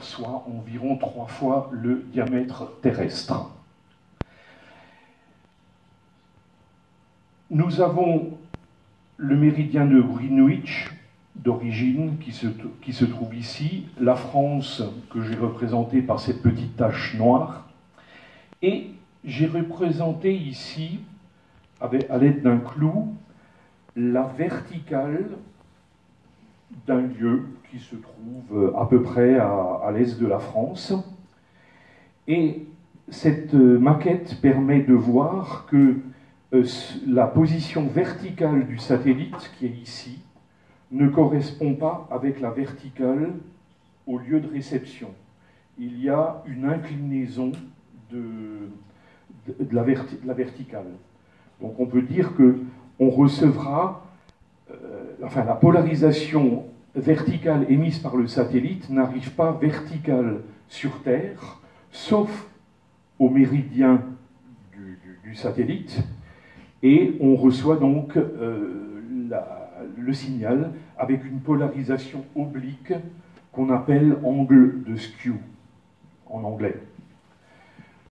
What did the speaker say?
soit environ trois fois le diamètre terrestre. Nous avons le méridien de Greenwich, d'origine, qui se, trouve ici, la France que j'ai représentée par cette petite tache noire, et j'ai représenté ici, à l'aide d'un clou, la verticale d'un lieu qui se trouve à peu près à, l'est de la France. Et cette maquette permet de voir que euh, la position verticale du satellite, qui est ici, ne correspond pas avec la verticale au lieu de réception. Il y a une inclinaison de, de, la, verticale. Donc on peut dire que on recevra, euh, enfin la polarisation verticale émise par le satellite n'arrive pas verticale sur Terre, sauf au méridien du, satellite, et on reçoit donc euh, le signal avec une polarisation oblique qu'on appelle angle de skew en anglais.